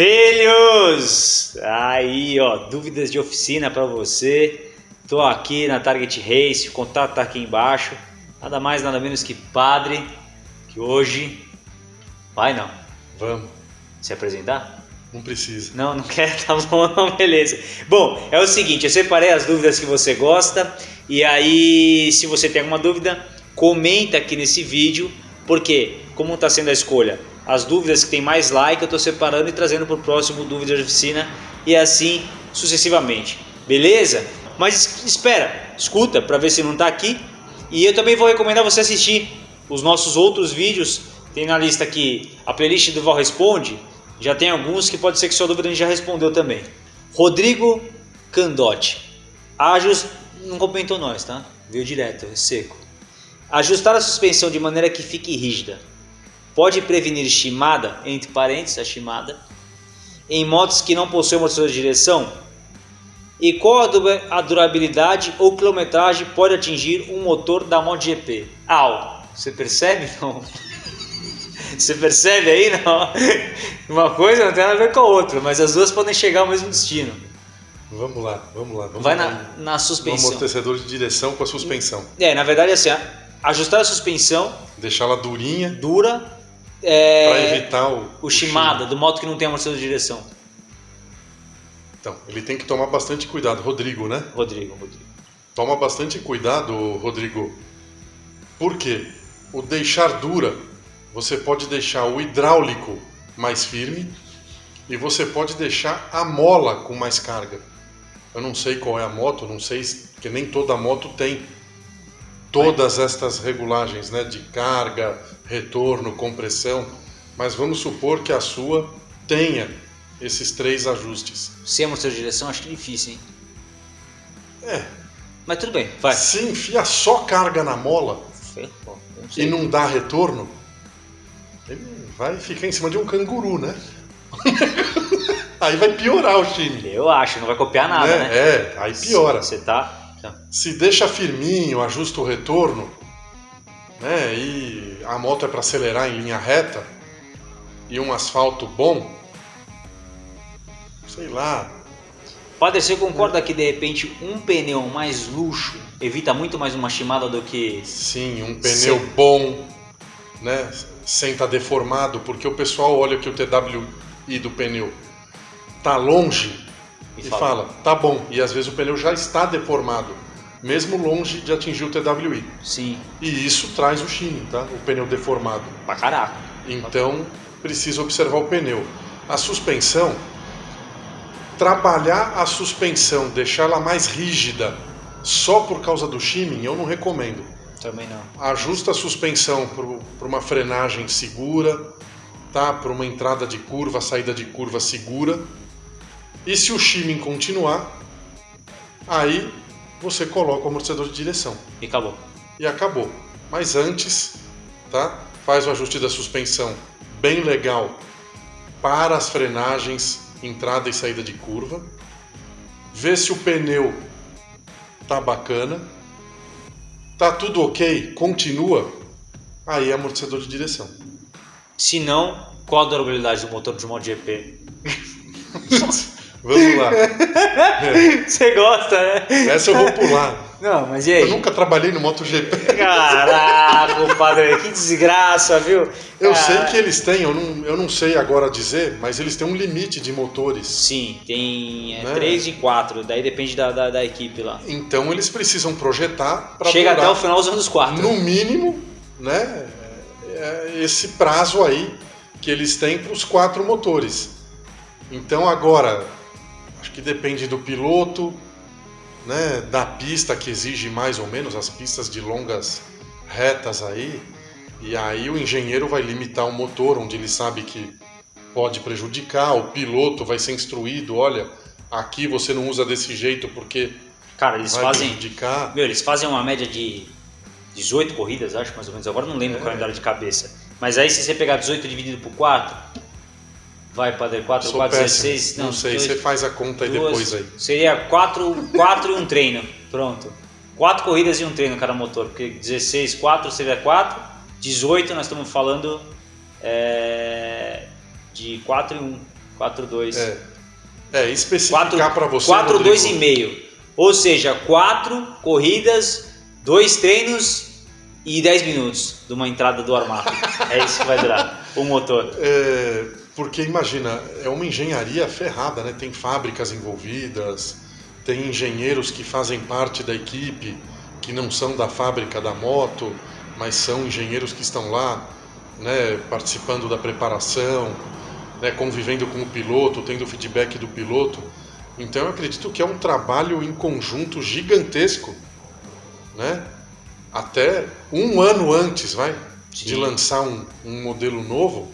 Filhos! Aí, ó, dúvidas de oficina para você. Tô aqui na Target Race, o contato tá aqui embaixo. Nada mais, nada menos que Padre, que hoje vai não. Vamos. Se apresentar? Não precisa. Não, não quer? Tá bom, não, beleza. Bom, é o seguinte, eu separei as dúvidas que você gosta e aí, se você tem alguma dúvida, comenta aqui nesse vídeo, porque como está sendo a escolha? As dúvidas que tem mais like eu estou separando e trazendo para o próximo Dúvida de Oficina e assim sucessivamente, beleza? Mas espera, escuta para ver se não está aqui e eu também vou recomendar você assistir os nossos outros vídeos, tem na lista aqui a playlist do Val Responde, já tem alguns que pode ser que sua dúvida a gente já respondeu também. Rodrigo Candotti, Ajus não comentou nós, tá? Veio direto, seco. Ajustar a suspensão de maneira que fique rígida pode prevenir chimada, entre parênteses, a chimada, em motos que não possuem amortecedor de direção? E qual a durabilidade ou quilometragem pode atingir um motor da MotoGP? Au! Você percebe? Não. Você percebe aí? Não. Uma coisa não tem nada a ver com a outra, mas as duas podem chegar ao mesmo destino. Vamos lá, vamos lá. Vamos Vai na, na suspensão. No amortecedor de direção com a suspensão. É, na verdade, assim, ajustar a suspensão Deixá-la durinha dura é, para evitar o, o Shimada, do moto que não tem amortecedor de direção. Então, ele tem que tomar bastante cuidado. Rodrigo, né? Rodrigo, Rodrigo. Toma bastante cuidado, Rodrigo. Por quê? O deixar dura, você pode deixar o hidráulico mais firme e você pode deixar a mola com mais carga. Eu não sei qual é a moto, não sei, que nem toda moto tem todas estas regulagens, né, de carga, retorno, compressão, mas vamos supor que a sua tenha esses três ajustes. Sem amortecedor de direção, acho que é difícil, hein? É, Mas tudo bem, vai. se enfia só carga na mola não e não dá retorno, ele vai ficar em cima de um canguru, né? Aí vai piorar o time. Eu acho, não vai copiar nada, né? né? É, aí piora. Você tá... tá. Se deixa firminho, ajusta o retorno, né? E a moto é para acelerar em linha reta e um asfalto bom, sei lá. Padre, você concorda que de repente um pneu mais luxo evita muito mais uma chimada do que... Sim, um pneu Sim. bom, né? Sem estar deformado, porque o pessoal olha que o TWI do pneu tá longe E e, fala. fala, tá bom. E às vezes o pneu já está deformado, mesmo longe de atingir o TWI. Sim, E isso traz o shine, tá? O pneu deformado. pra caraca. Então, precisa observar o pneu. A suspensão, trabalhar a suspensão, deixá-la mais rígida só por causa do shimming, eu não recomendo. Também não. Ajusta a suspensão para uma frenagem segura, tá? Para uma entrada de curva, saída de curva segura. E se o shimming continuar, aí você coloca o amortecedor de direção E acabou. e acabou. Mas antes, tá? Faz o ajuste da suspensão bem legal para as frenagens, entrada e saída de curva. Vê se o pneu tá bacana. Tá tudo ok, continua. Aí é amortecedor de direção. Se não, qual a durabilidade do motor de MotoGP? Vamos lá. Você gosta, né? Essa eu vou pular. Não, mas e Eu aí? nunca trabalhei no MotoGP. Caraca, padre, que desgraça, viu? Eu sei que eles têm, eu não, eu não sei agora dizer, mas eles têm um limite de motores. Sim, tem é, Né? 3 e 4, daí depende da, da, da equipe lá. Então eles precisam projetar para Chega até o final usando os 4. no mínimo, né, é esse prazo aí que eles têm para os quatro motores. Então agora, que depende do piloto, né, da pista que exige mais ou menos as pistas de longas retas aí, e aí o engenheiro vai limitar o motor onde ele sabe que pode prejudicar, o piloto vai ser instruído, olha, aqui você não usa desse jeito porque Cara, eles vai fazem. prejudicar. Meu, eles fazem uma média de 18 corridas, acho mais ou menos. Agora não lembro É. o calendário de cabeça. Mas aí se você pegar 18 dividido por 4, vai para 4, Sou 4, péssimo. 16. Não, sei, dois- você faz a conta aí duas- depois aí. Seria 4, 4 e um treino. Pronto. 4 corridas e um treino cada motor. Porque 16, 4 seria 4. 18 nós estamos falando é, de 4 e 1. 4-2. É, é especificar para você. 4-2,5. Ou seja, 4 corridas, 2 treinos e 10 minutos de uma entrada do armário. é isso que vai durar o motor. É, porque imagina, é uma engenharia ferrada, né? Tem fábricas envolvidas, tem engenheiros que fazem parte da equipe, que não são da fábrica da moto, mas são engenheiros que estão lá, né, participando da preparação, né, convivendo com o piloto, tendo feedback do piloto. Então eu acredito que é um trabalho em conjunto gigantesco, né? Até um ano antes, vai, Sim. de lançar um, um modelo novo,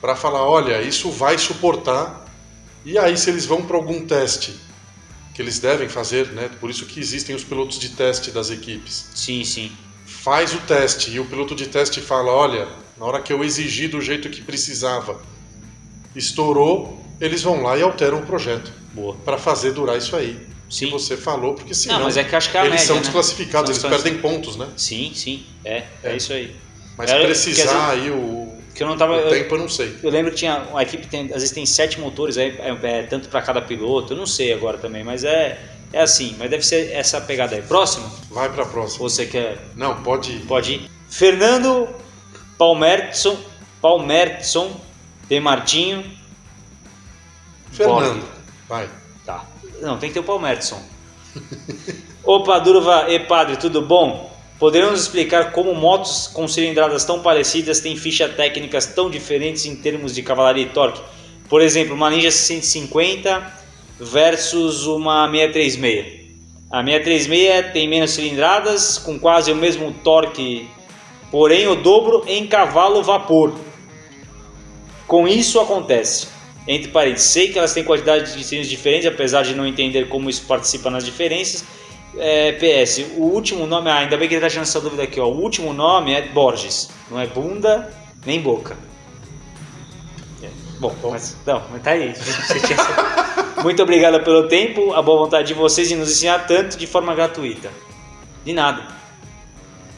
para falar, olha, isso vai suportar. E aí se eles vão para algum teste que eles devem fazer, né? Por isso que existem os pilotos de teste das equipes. Sim, sim. Faz o teste e o piloto de teste fala, olha, na hora que eu exigi do jeito que precisava, estourou, eles vão lá e alteram o projeto. Boa. Para fazer durar isso aí. Sim. Que você falou, porque senão não, mas é que acho que é a eles média, são né? desclassificados, eles perdem pontos, né? Sim, sim. É, é, É. isso aí. Mas Era- precisar dizer, aí o, Que eu não tava. o eu- tempo eu não sei. Eu lembro que tinha a equipe tem, às vezes tem sete motores aí, é, é tanto para cada piloto. Eu não sei agora também, mas é é assim. Mas deve ser essa pegada aí. Próximo? Vai para. Ou você quer Não, pode ir. pode ir? Fernando Palmerson, Palmerson de Martinho. Fernando, vai. Tá. Não, tem que ter o Palmerson. Opa, Durva e Padre, tudo bom? Poderemos explicar como motos com cilindradas tão parecidas têm fichas técnicas tão diferentes em termos de cavalaria e torque? Por exemplo, uma Ninja 150 versus uma 636. A 636 tem menos cilindradas, com quase o mesmo torque, porém o dobro em cavalo vapor. Com isso acontece. Entre parênteses, sei que elas têm quantidades de cilindros diferentes, apesar de não entender como isso participa nas diferenças. É, PS, o último nome, ah, ainda bem que ele está tirando essa dúvida aqui, ó. O último nome é Borges, não é bunda nem boca. É, Bom, mas não, mas tá aí. Tinha Muito obrigado pelo tempo, a boa vontade de vocês em nos ensinar tanto de forma gratuita. De nada.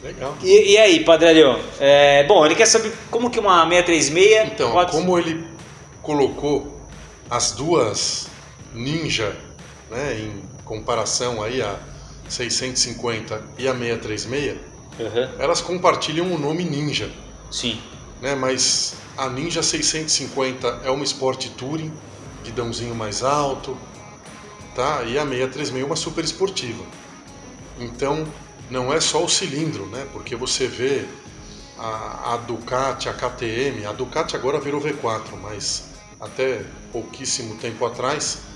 Legal. E, e aí, Padrelho? É, bom, ele quer saber como que uma 636 Então, como ele colocou as duas Ninja, né, em comparação aí a 650 e a 636, Aham, elas compartilham o nome Ninja, Sim, né? Mas a Ninja 650 é uma Sport Touring, guidãozinho mais alto, tá? E a 636 é uma super esportiva. Então, não é só o cilindro, né? Porque você vê a, a Ducati, a KTM, a Ducati agora virou V4, mas até pouquíssimo tempo atrás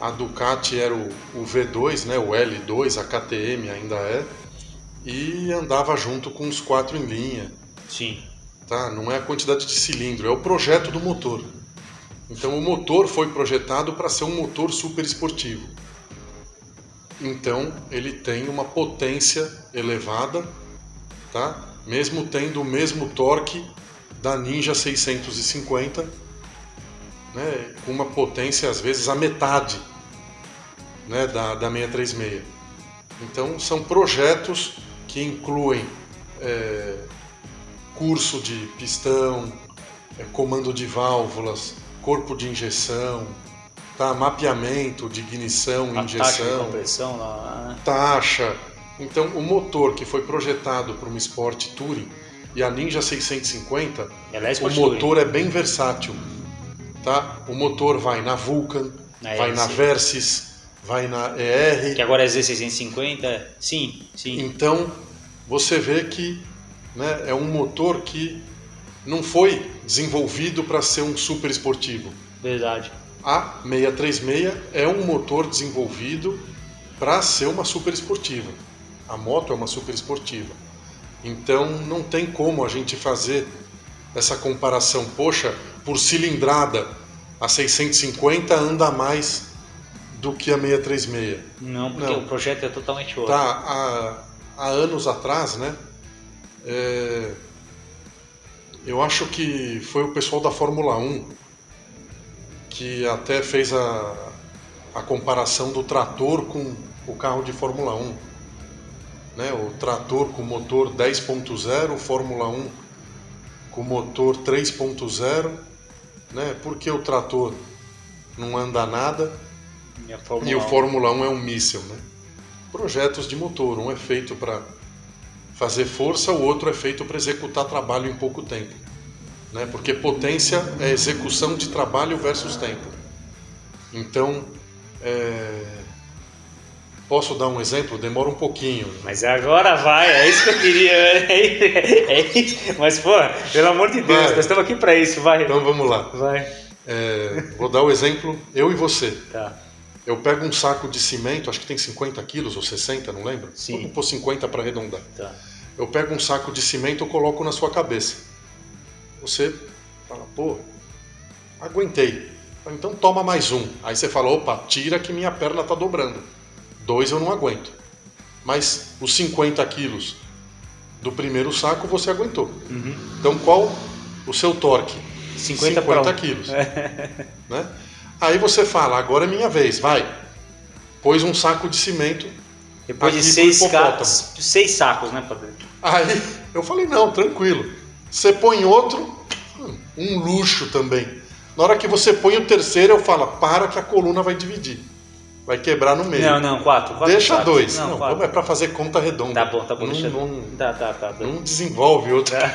a Ducati era o, o V2, né? O L2, a KTM ainda é, e andava junto com os quatro em linha sim. tá? Não é a quantidade de cilindro, é o projeto do motor. Então o motor foi projetado para ser um motor super esportivo. Então ele tem uma potência elevada, tá? Mesmo tendo o mesmo torque da Ninja 650, né? Com uma potência às vezes a metade, né? Da, da 636. Então são projetos que incluem é, curso de pistão, é, comando de válvulas, corpo de injeção, tá? mapeamento de ignição, A taxa de injeção, compressão né? taxa. Então, o motor que foi projetado para uma Sport Touring e a Ninja 650, Ela é o motor é bem versátil. Tá? O motor vai na Vulcan, Na vai na ER. Versys, vai na ER. Que agora é Z650. Sim, sim. Então, você vê que né, é um motor que não foi desenvolvido para ser um super esportivo. Verdade. A 636 é um motor desenvolvido para ser uma super esportiva. A moto é uma super esportiva. Então não tem como a gente fazer essa comparação. Poxa, por cilindrada, a 650 anda mais do que a 636. Não, porque Não. o projeto é totalmente outro. Tá, há, há anos atrás, né? é, eu acho que foi o pessoal da Fórmula 1 que até fez a, a comparação do trator com o carro de Fórmula 1. Né? O trator com motor 10.0, Fórmula 1 com motor 3.0. Né? Por que o trator não anda nada, E, e o 1. Fórmula 1 é um míssil, né? Projetos de motor, um é feito para fazer força, o outro é feito para executar trabalho em pouco tempo, né? Porque potência é execução de trabalho versus tempo. Então, é, posso dar um exemplo? Demora um pouquinho. Mas agora vai, é isso que eu queria. É isso. Mas, pô, pelo amor de Deus, Vai. nós estamos aqui pra isso, vai. Então vamos lá. Vai. É, vou dar o exemplo, eu e você. Tá. Eu pego um saco de cimento, acho que tem 50 quilos ou 60, não lembro? Sim. Vamos pôr 50 para arredondar. Tá. Eu pego um saco de cimento e coloco na sua cabeça. Você fala, pô, aguentei. Então toma mais um. Aí você fala, opa, tira que minha perna tá dobrando. Dois eu não aguento. Mas os 50 quilos do primeiro saco você aguentou. Uhum. Então qual o seu torque? 50 pra um. quilos. né? Aí você fala, agora é minha vez, vai. Pôs um saco de cimento. Depois de seis, ca... seis sacos, né, Padre? Aí eu falei, não, tranquilo. Você põe outro, um luxo também. Na hora que você põe o terceiro, eu falo, para que a coluna vai dividir. Vai quebrar no meio. Não, não, quatro. quatro Deixa sacos. dois. Não, Não, quatro. é pra fazer conta redonda. Tá bom, tá bom. Não, deixa... não, Tá, tá, tá. tá. não desenvolve outro. tá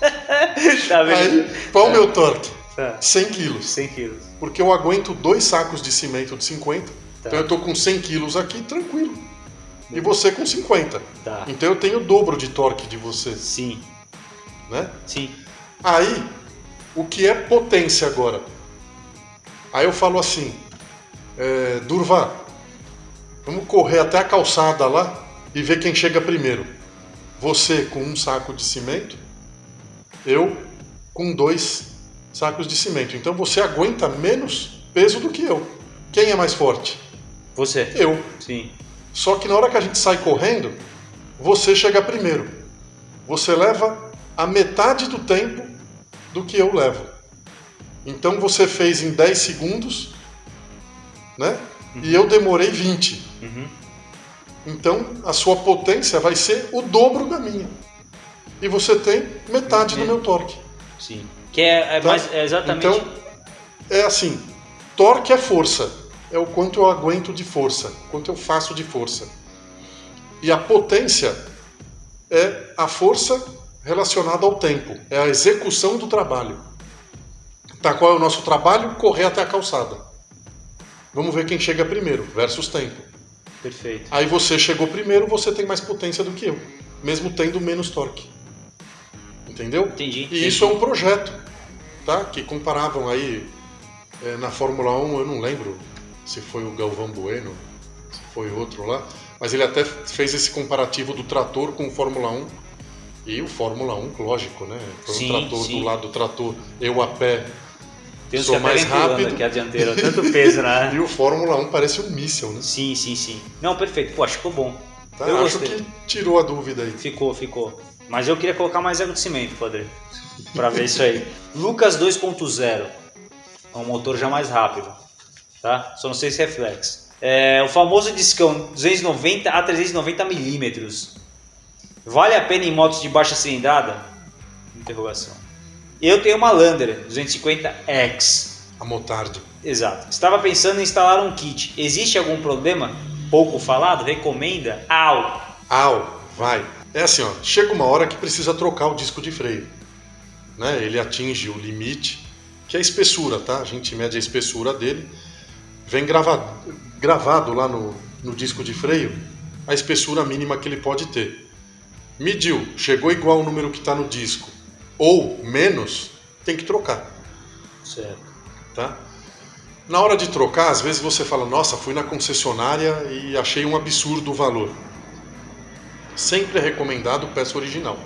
vendo? Aí, qual o meu torque? Tá. 100 quilos. 100 quilos. Porque eu aguento dois sacos de cimento de 50. Tá. Então eu tô com 100 quilos aqui, tranquilo. E você com 50. Tá. Então eu tenho o dobro de torque de você, Sim, né? sim. Aí, o que é potência agora? Aí eu falo assim, é, Durva, vamos correr até a calçada lá e ver quem chega primeiro. Você com um saco de cimento, eu com dois sacos de cimento. Então você aguenta menos peso do que eu. Quem é mais forte? Você? Eu. Sim. Só que na hora que a gente sai correndo, você chega primeiro. Você leva a metade do tempo do que eu levo. Então você fez em 10 segundos, né? E eu demorei 20. Uhum. Então a sua potência vai ser o dobro da minha. E você tem metade do Uhum. meu torque. Sim. Que é, é Tá? mais, é exatamente. Então, é assim: torque é força, é o quanto eu aguento de força, quanto eu faço de força. E a potência é a força relacionada ao tempo, é a execução do trabalho. Tá, qual é o nosso trabalho? Correr até a calçada. Vamos ver quem chega primeiro, versus tempo. Perfeito. Aí você chegou primeiro, você tem mais potência do que eu, mesmo tendo menos torque. Entendeu? Entendi, E entendi. isso é um projeto, tá? Que comparavam aí é, na Fórmula 1, eu não lembro se foi o Galvão Bueno, se foi outro lá, mas ele até fez esse comparativo do trator com o Fórmula 1. E o Fórmula 1, lógico, né? Foi Sim, um trator sim. do lado do trator, eu a pé. Tem sou que até mais pulando rápido. aqui a dianteira, tanto peso, né? E o Fórmula 1 parece um míssil, né? Sim, sim, sim. Não, perfeito. Pô, acho que ficou bom. Tá? Eu Acho gostei. que tirou a dúvida aí. Ficou, ficou. Mas eu queria colocar mais água de cimento, padre. Pra ver isso aí. Lucas 2.0. É um motor já mais rápido. Tá? Só não sei se reflex. É, o famoso discão 290 a 390 milímetros. Vale a pena em motos de baixa cilindrada? Interrogação. Eu tenho uma Lander 250X. A Motard. Exato. Estava pensando em instalar um kit. Existe algum problema? Pouco falado? Recomenda? Au! Au, vai. É assim, ó, chega uma hora que precisa trocar o disco de freio. Né? Ele atinge o limite, que é a espessura, tá? A gente mede a espessura dele. Vem gravado, gravado lá no, no disco de freio a espessura mínima que ele pode ter. Mediu, chegou igual o número que está no disco, ou menos, tem que trocar Certo. tá? Na hora de trocar, às vezes você fala, nossa, fui na concessionária e achei um absurdo o valor. Sempre é recomendado peça original.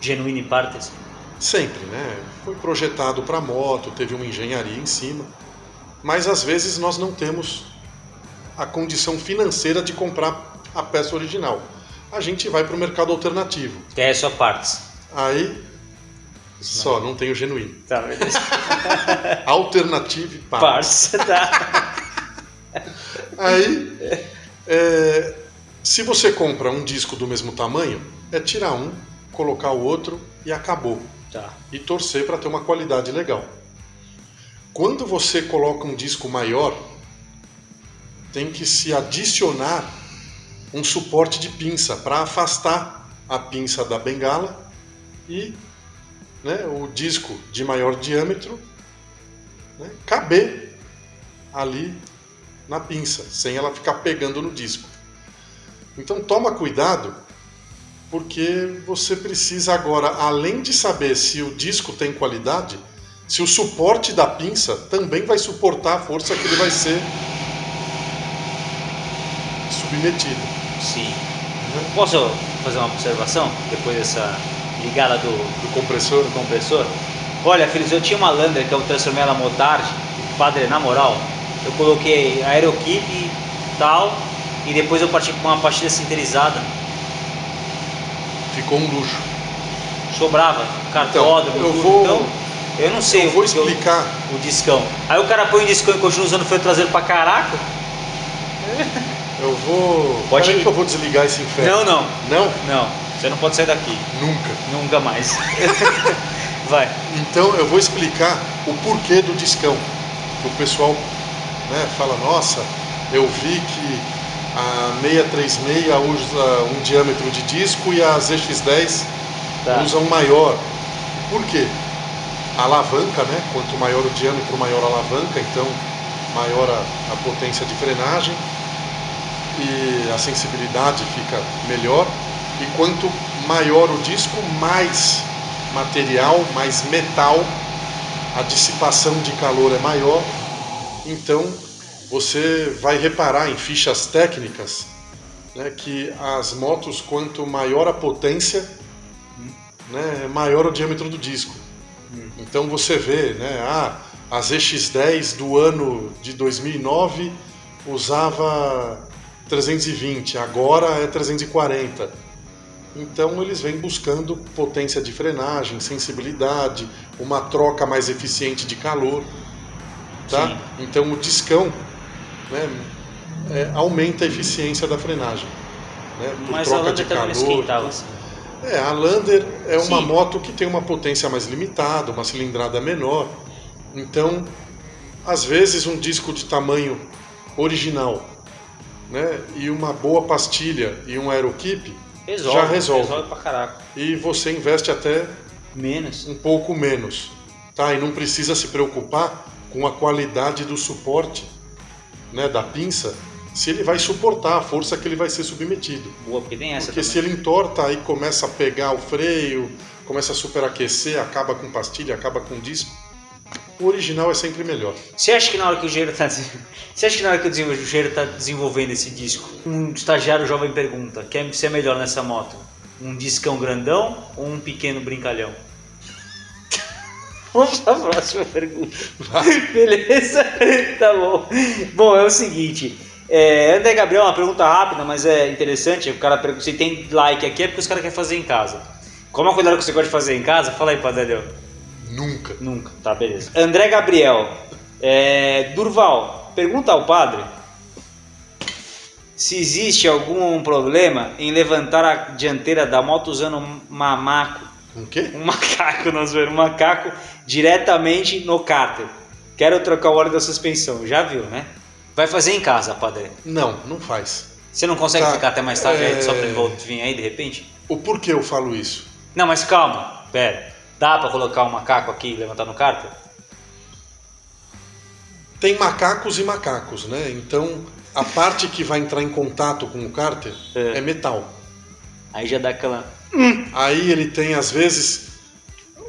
Genuine partes? Sempre, né? Foi projetado para moto, teve uma engenharia em cima. Mas às vezes nós não temos a condição financeira de comprar a peça original. A gente vai para o mercado alternativo. Que é só partes. Aí, só, não tem o genuíno. Tá, beleza. Alternative Parts. partes, tá. Aí, é, se você compra um disco do mesmo tamanho, é tirar um, colocar o outro e acabou. Tá. E torcer para ter uma qualidade legal. quando você coloca um disco maior, tem que se adicionar um suporte de pinça para afastar a pinça da bengala e né, o disco de maior diâmetro né, caber ali na pinça, sem ela ficar pegando no disco. Então toma cuidado, porque você precisa agora, além de saber se o disco tem qualidade, se o suporte da pinça também vai suportar a força que ele vai ser submetido. Sim. Uhum. Posso fazer uma observação depois dessa ligada do, do compressor? Do compressor? Olha, filhos, eu tinha uma Lander que eu transformei ela motard, padre, na moral, eu coloquei aerokit e tal, e depois eu parti com uma pastilha sinterizada. Ficou um luxo. Sobrava, cartódromo, então, eu vou... Então, eu não sei eu vou explicar eu, o discão. Aí o cara põe o discão e continua usando o freio traseiro pra caraca. Eu vou. Pode ir. que eu vou desligar esse inferno. Não, não. Não? Não. Você não pode sair daqui. Nunca. Nunca mais. Vai. Então eu vou explicar o porquê do discão. O pessoal né, fala, nossa, eu vi que a 636 usa um diâmetro de disco e a ZX10 tá. usa um maior. Por quê? A alavanca, né? Quanto maior o diâmetro, maior a alavanca, então maior a, a potência de frenagem e a sensibilidade fica melhor. E quanto maior o disco, mais material, mais metal, a dissipação de calor é maior. Então você vai reparar em fichas técnicas né, que as motos, quanto maior a potência, né, maior o diâmetro do disco. Então você vê, né, ah, a ZX10 do ano de 2009 usava 320, agora é 340. Então eles vêm buscando potência de frenagem, sensibilidade, uma troca mais eficiente de calor. Tá? Sim. Então o discão né, é, aumenta a eficiência da frenagem. Né, por Mas troca a Lander de calor. Esquentava, assim. É, a Lander é uma Sim. moto que tem uma potência mais limitada, uma cilindrada menor. Então, às vezes um disco de tamanho original né, e uma boa pastilha e um aerokeep resolve, já resolve. Resolve pra caraca. E você investe até menos. um pouco menos. Tá? E não precisa se preocupar com a qualidade do suporte né, da pinça, se ele vai suportar a força que ele vai ser submetido. Boa, porque tem essa Porque também. se ele entorta, aí começa a pegar o freio, começa a superaquecer, acaba com pastilha, acaba com disco o original é sempre melhor. Você acha que na hora que o Gero está Você acha que na hora que o Gero está desenvolvendo esse disco, um estagiário jovem pergunta: quer ser melhor nessa moto? Um discão grandão ou um pequeno brincalhão? Vamos para a próxima pergunta. Beleza? tá bom. Bom, é o seguinte. É, André Gabriel, uma pergunta rápida, mas é interessante. O cara pergunta se tem like aqui é porque os caras querem fazer em casa. Como é a coisa que você gosta de fazer em casa? Fala aí, Padre Nunca. Nunca, tá, beleza. André Gabriel. É, Durval, pergunta ao padre se existe algum problema em levantar a dianteira da moto usando um mamaco. Um quê? Um macaco, nós vemos, um macaco diretamente no cárter. Quero trocar o óleo da suspensão, já viu, né? Vai fazer em casa, padre? Não, não faz. Você não consegue tá, ficar até mais tarde é... aí, só pra ele vir aí de repente? O porquê eu falo isso? Não, mas calma, pera. Dá para colocar um macaco aqui e levantar no cárter? Tem macacos e macacos, né? Então a parte que vai entrar em contato com o cárter é, é metal. Aí já dá aquela. Aí ele tem às vezes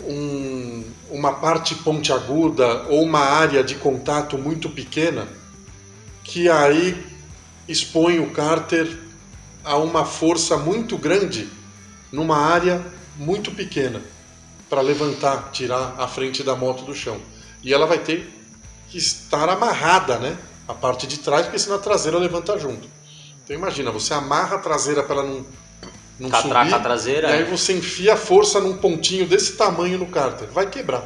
um, uma parte pontiaguda ou uma área de contato muito pequena que aí expõe o cárter a uma força muito grande numa área muito pequena para levantar, tirar a frente da moto do chão. E ela vai ter que estar amarrada, né? A parte de trás, porque senão a traseira levanta junto. Então imagina, você amarra a traseira para ela não, não Catraca subir. a traseira. E aí você enfia a força num pontinho desse tamanho no cárter. Vai quebrar.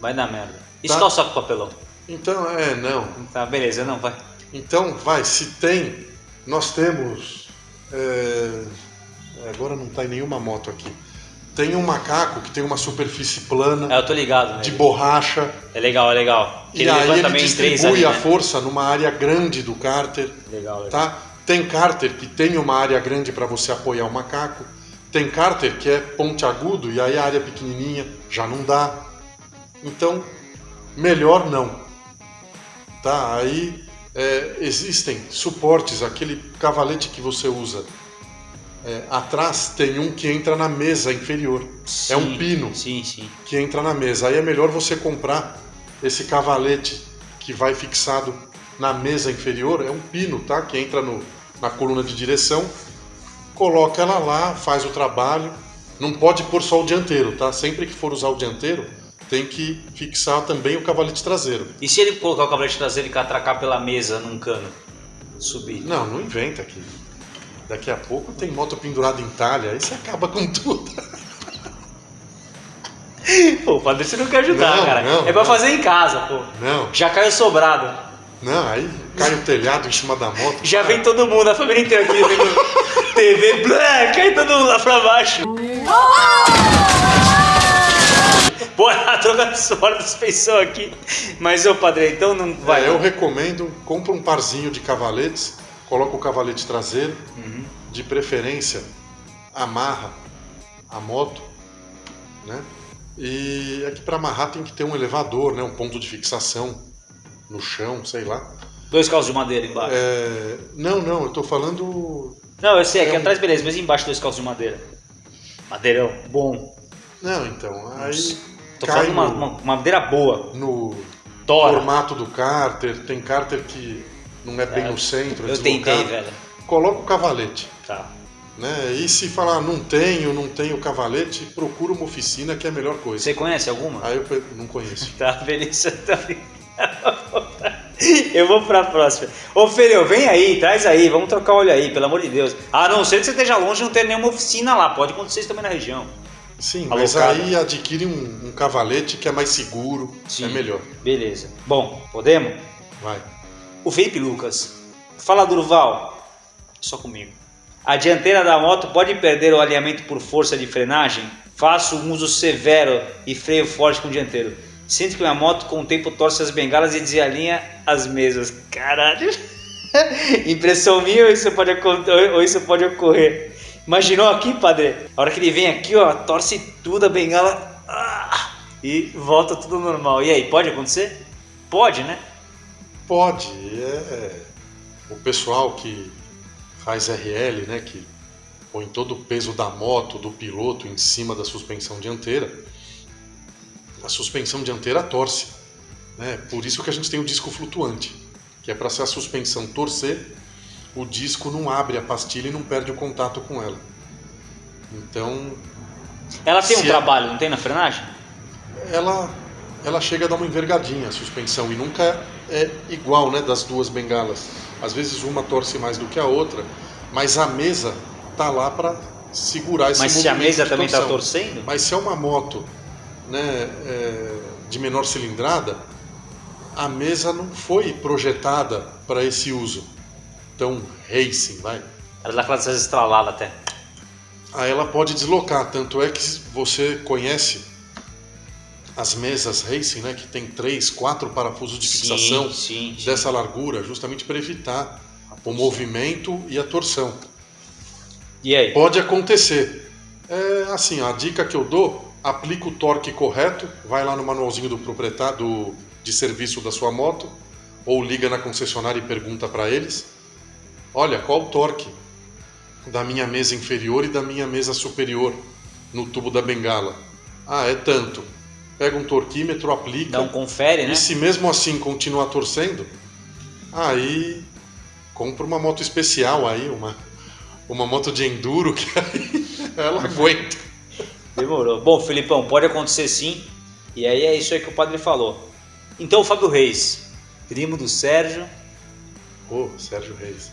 Vai dar merda. E tá? calçar com papelão? Então, é, não. Tá, beleza, não, vai. Então, vai, se tem, nós temos. É, agora não está em nenhuma moto aqui Tem um macaco que tem uma superfície plana, É, eu tô ligado, né? de borracha, É legal, é legal. Que e aí ele também em distribui ali, a né? força numa área grande do cárter. Legal, legal. Tá? Tem cárter que tem uma área grande para você apoiar o macaco. Tem cárter que é ponte agudo e aí a área pequenininha já não dá. Então, melhor não. Tá? Aí é, existem suportes, aquele cavalete que você usa. É, atrás tem um que entra na mesa inferior. é um Sim, pino Sim, sim. que entra na mesa. Aí é melhor você comprar esse cavalete que vai fixado na mesa inferior. É um pino, tá? Que entra no, na coluna de direção. Coloca ela lá, faz o trabalho. Não pode pôr só o dianteiro, tá? Sempre que for usar o dianteiro, tem que fixar também o cavalete traseiro. E se ele colocar o cavalete traseiro e catracar pela mesa num cano? Subir. Não, não inventa aqui. Daqui a pouco tem moto pendurada em talha, aí você acaba com tudo. Pô, o padre você não quer ajudar, Não, cara. não, é pra não. fazer em casa, pô. Não, Já caiu sobrado. não, aí cai o telhado em cima da moto. Já vem todo mundo, a família inteira aqui vendo TV, blá, cai todo mundo lá pra baixo. Pô, a troca de suor da suspensão aqui. Mas, ô padre, então não vai. É, eu recomendo, compra um parzinho de cavaletes, coloca o cavalete traseiro, Uhum. De preferência amarra a moto, né? E aqui para amarrar tem que ter um elevador, né? Um ponto de fixação no chão, sei lá. Dois calços de madeira embaixo. É, Não, não, eu tô falando. Não, eu sei, aqui É um- atrás beleza, mas embaixo dois calços de madeira. Madeirão, bom. Não, então, aí Tô cai falando no, uma uma madeira boa. no Tora. formato do cárter, tem cárter que não é bem É, no centro, é Eu tentei, velho. Coloca o cavalete. Tá. Né? E se falar não tenho, não tenho cavalete, procura uma oficina que é a melhor coisa. Você conhece alguma? Aí eu pe- não conheço. Tá, beleza, tá Eu vou pra próxima. Ô, Fereu, vem aí, traz aí, vamos trocar olho aí, pelo amor de Deus. A não ser que você esteja longe e não tenha nenhuma oficina lá, pode acontecer isso também na região. Sim, mas Alocado. aí adquire um, um cavalete que é mais seguro, Sim. é melhor. Beleza. Bom, podemos? Vai. O Felipe Lucas. Fala, Durval. Só comigo. A dianteira da moto pode perder o alinhamento por força de frenagem? Faço um uso severo e freio forte com o dianteiro. Sinto que minha moto com o tempo torce as bengalas e desalinha as mesas. Caralho. Impressão minha ou isso pode, ou isso pode ocorrer? Imaginou aqui, padre? A hora que ele vem aqui, ó, torce tudo a bengala ah, e volta tudo normal. E aí, pode acontecer? Pode, né? Pode. É... O pessoal que faz RL, né, que põe todo o peso da moto, do piloto em cima da suspensão dianteira, a suspensão dianteira torce. Né? Por isso que a gente tem o disco flutuante, que é para se a suspensão torcer, o disco não abre a pastilha e não perde o contato com ela. Então, Ela tem um Se é- trabalho, não tem na frenagem? ela ela chega a dar uma envergadinha a suspensão e nunca é igual, né, das duas bengalas. Às vezes uma torce mais do que a outra, mas a mesa tá lá para segurar esse Mas se a movimento mesa também está torcendo? Mas se é uma moto, né, é, de menor cilindrada, a mesa não foi projetada para esse uso. Então, racing, vai. Ela dá aquelas estraladas até. Aí ela pode deslocar, tanto é que você conhece as mesas racing, né, que tem três, quatro parafusos de fixação sim, sim. dessa largura, justamente para evitar o movimento e a torção. E aí? Pode acontecer. É assim, a dica que eu dou, aplica o torque correto, vai lá no manualzinho do proprietário do, de serviço da sua moto, ou liga na concessionária e pergunta para eles: olha, qual o torque da minha mesa inferior e da minha mesa superior no tubo da bengala? Ah, é tanto. Pega um torquímetro, aplica. Um confere, né? E se mesmo assim continuar torcendo, aí compra uma moto especial aí, uma, uma moto de enduro que aí ela aguenta. Demorou. Bom, Felipão, pode acontecer sim. E aí é isso aí que o padre falou. Então, o Fábio Reis, primo do Sérgio. Ô, Sérgio Reis.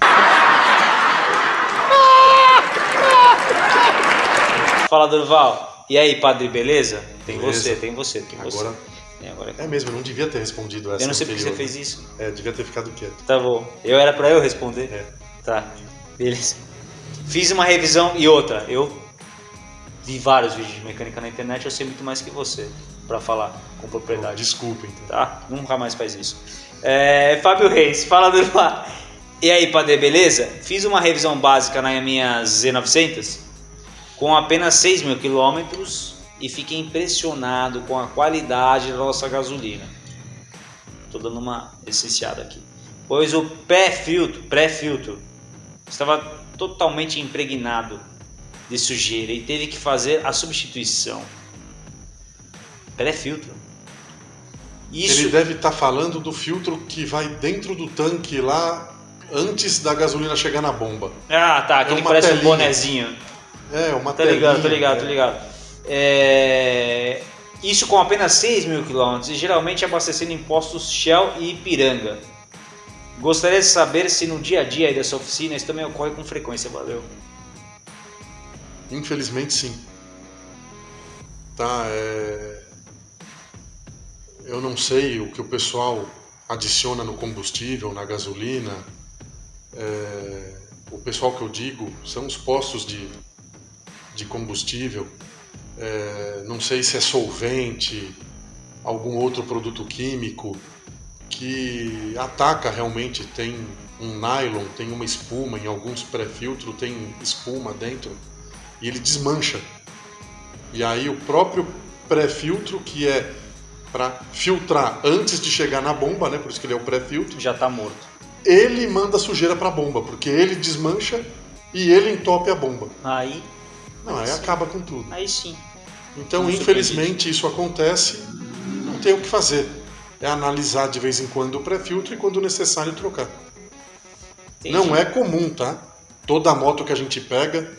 Fala, Durval. E aí, padre, beleza? Tem Beleza. você, tem você, tem você. Agora, Tem agora. é mesmo, eu não devia ter respondido essa Eu não sei porque você anterior. fez isso. É, devia ter ficado quieto. Tá bom. Eu era pra eu responder? É. Tá. Beleza. Fiz uma revisão e outra. Eu vi vários vídeos de mecânica na internet, eu sei muito mais que você para falar com propriedade. Desculpa, então. Tá? Nunca mais faz isso. É, Fábio Reis, fala do E aí, Padre, beleza? Fiz uma revisão básica na minha Z900 com apenas 6 mil quilômetros e fiquei impressionado com a qualidade da nossa gasolina. Tô dando uma licenciada aqui. Pois o pré-filtro, pré-filtro estava totalmente impregnado de sujeira e teve que fazer a substituição. Pré-filtro. Isso... Ele deve estar tá falando do filtro que vai dentro do tanque lá antes da gasolina chegar na bomba. Ah, tá, aquele é parece telinha. um bonezinho. É, uma Tô ligado, tô ligado, tô ligado. É... Isso com apenas 6 mil quilômetros e geralmente abastecendo em postos Shell e Ipiranga. Gostaria de saber se no dia a dia aí dessa oficina isso também ocorre com frequência, valeu. Infelizmente sim. Tá, é... Eu não sei o que o pessoal adiciona no combustível, na gasolina. É... O pessoal que eu digo são os postos de, de combustível é, não sei se é solvente, algum outro produto químico que ataca realmente, tem um nylon, tem uma espuma, em alguns pré-filtros tem espuma dentro e ele desmancha. E aí o próprio pré-filtro que é para filtrar antes de chegar na bomba, né? Por isso que ele é o pré-filtro. Já está morto. Ele manda sujeira para a bomba, porque ele desmancha e ele entope a bomba. Aí não, aí, aí acaba com tudo. Aí sim. Então, infelizmente, isso acontece, não tem o que fazer. É analisar de vez em quando o pré-filtro e, quando necessário, trocar. Entendi. Não é comum, tá? Toda moto que a gente pega.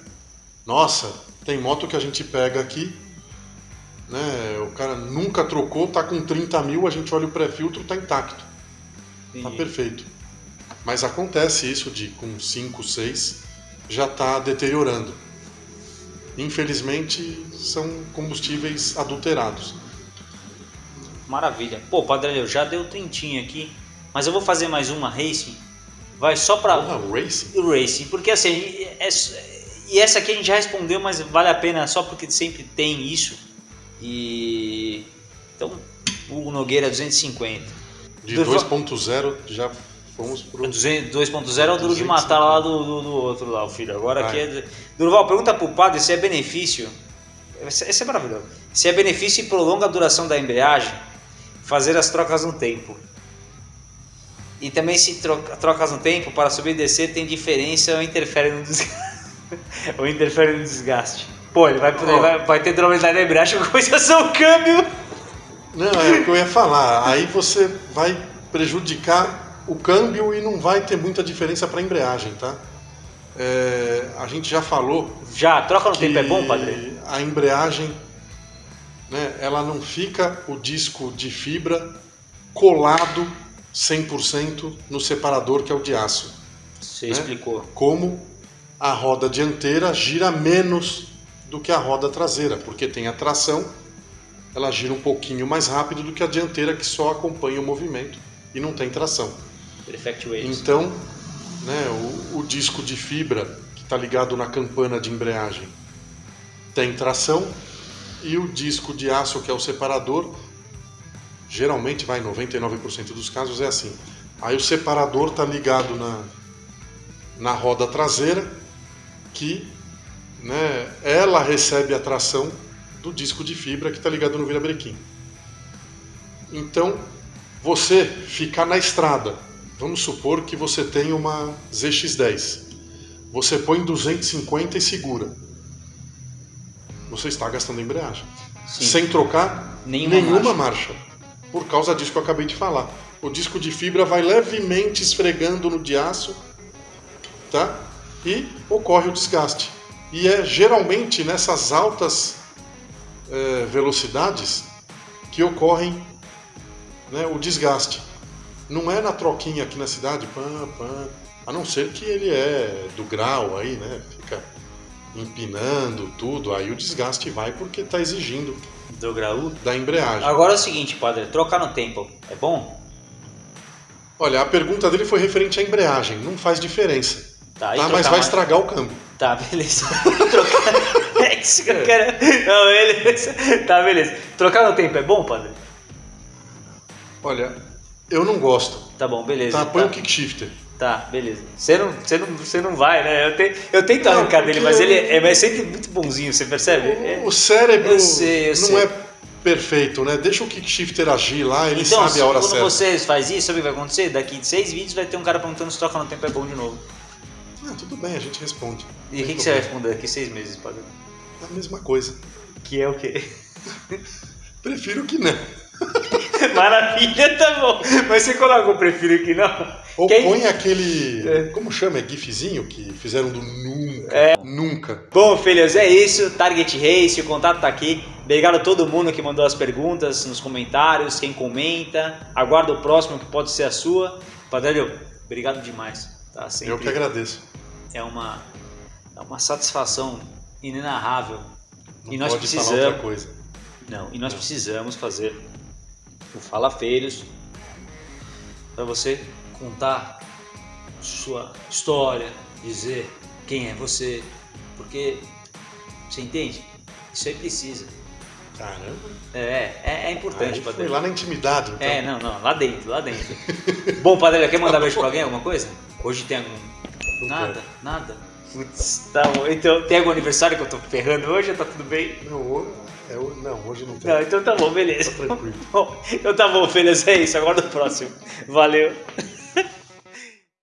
Nossa, tem moto que a gente pega aqui. Né, o cara nunca trocou, tá com 30 mil, a gente olha o pré-filtro, tá intacto. Entendi. Tá perfeito. Mas acontece isso de com 5, 6 já tá deteriorando infelizmente são combustíveis adulterados. Maravilha. Pô, Padre eu já deu trintinho aqui, mas eu vou fazer mais uma racing. Vai só para o racing. Racing, porque assim, é, e essa aqui a gente já respondeu, mas vale a pena só porque sempre tem isso. E então, o Nogueira 250. De 2.0 já Fomos pro. 2.0 é o duro de matar lá do, do, do, outro lá, o filho. Agora aqui é. Durval, pergunta pro padre se é benefício. Esse é maravilhoso. Se é benefício e prolonga a duração da embreagem, fazer as trocas no tempo. E também se troca, trocas no tempo para subir e descer tem diferença ou interfere no desgaste. ou interfere no desgaste. Pô, ele vai, poder, oh. vai, vai ter durabilidade da embreagem com coisa o câmbio. Não, é o que eu ia falar. Aí você vai prejudicar o câmbio e não vai ter muita diferença para a embreagem, tá? É, a gente já falou. Já, troca no tempo é bom, padre? A embreagem, né, ela não fica o disco de fibra colado 100% no separador que é o de aço. Você né? explicou. Como a roda dianteira gira menos do que a roda traseira, porque tem a tração, ela gira um pouquinho mais rápido do que a dianteira que só acompanha o movimento e não tem tração. Então, né, o, o disco de fibra que está ligado na campana de embreagem tem tração e o disco de aço que é o separador geralmente vai 99% dos casos é assim. Aí o separador está ligado na, na roda traseira que né, ela recebe a tração do disco de fibra que está ligado no virabrequim. Então você ficar na estrada Vamos supor que você tem uma ZX10. Você põe 250 e segura. Você está gastando embreagem. Sim. Sem trocar nenhuma, nenhuma marcha. marcha. Por causa disso que eu acabei de falar. O disco de fibra vai levemente esfregando no de aço, tá? E ocorre o desgaste. E é geralmente nessas altas é, velocidades que ocorrem né, o desgaste. Não é na troquinha aqui na cidade, pam, pam. A não ser que ele é do grau aí, né? Fica empinando tudo, aí o desgaste vai porque está exigindo do grau da embreagem. Agora é o seguinte, padre, trocar no tempo é bom? Olha, a pergunta dele foi referente à embreagem, não faz diferença. Tá, tá mas vai mais... estragar o câmbio. Tá, beleza. Trocar. É isso que eu quero. Não, beleza. Tá, beleza. Trocar no tempo é bom, padre? Olha, eu não gosto. Tá bom, beleza. Tá, põe tá. um kickshifter. Tá, beleza. Você não, você não, você não vai, né? Eu, te, eu tento Não, arrancar dele, mas ele é, é sempre muito bonzinho, você percebe? É- O cérebro eu sei, eu não sei. é perfeito, né? Deixa o kickshifter agir lá, ele Então, sabe a hora quando certa. você faz isso, sabe o que vai acontecer? Daqui de seis vídeos vai ter um cara perguntando se troca no tempo é bom de novo. Ah, tudo bem, a gente responde. E o Não que, você vai responder daqui seis meses, padre? A mesma coisa. Que é o quê? Prefiro que não. Maravilha, tá bom. Mas você coloca o prefiro que não. Ou Quem- põe aquele. É. Como chama? É gifzinho que fizeram do nunca. É. Nunca. Bom, filhos, é isso. Target Race, o contato tá aqui. Obrigado a todo mundo que mandou as perguntas nos comentários, quem comenta. Aguardo o próximo que pode ser a sua. Padrelho, obrigado demais. Tá sempre Eu que agradeço. é uma é uma satisfação inenarrável. Não e nós pode falar precisamos, outra coisa. não, e nós precisamos fazer o Fala Feiros para você contar sua história, dizer quem é você, porque você entende? Isso aí precisa. Caramba. É, é, é importante, Aí foi Padre. lá na intimidade. Então. É, não, não, lá dentro, lá dentro. Bom, Padre, quer mandar beijo pra alguém, alguma coisa? Hoje tem algum. Nada, nada. Putz, tá bom. Então, tem algum aniversário que eu tô ferrando hoje ou tá tudo bem? Não, é não, hoje não tem. Não, então tá bom, beleza. Tá tranquilo. Bom, então tá bom, filhos, é isso. Aguardo o próximo. Valeu.